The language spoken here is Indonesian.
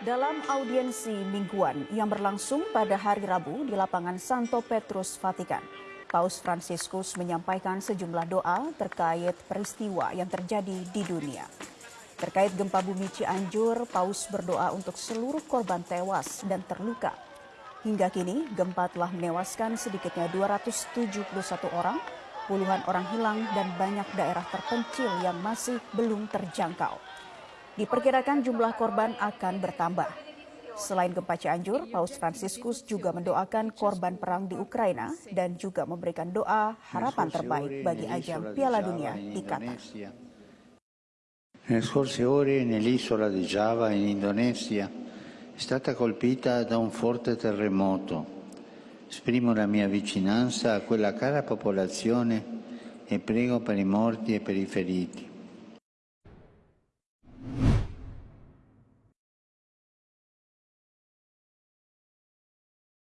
Dalam audiensi mingguan yang berlangsung pada hari Rabu di lapangan Santo Petrus, Vatikan, Paus Fransiskus menyampaikan sejumlah doa terkait peristiwa yang terjadi di dunia. Terkait gempa bumi Cianjur, Paus berdoa untuk seluruh korban tewas dan terluka. Hingga kini, gempa telah menewaskan sedikitnya 271 orang, puluhan orang hilang, dan banyak daerah terpencil yang masih belum terjangkau. Diperkirakan jumlah korban akan bertambah. Selain gempa Cianjur, Paus Fransiskus juga mendoakan korban perang di Ukraina dan juga memberikan doa harapan terbaik bagi ajang Piala Dunia di Qatar. Nelle scorse ore nell'isola di Java in Indonesia è stata colpita da un forte terremoto. Esprimo la mia vicinanza a quella cara popolazione e prego per i morti e per i feriti.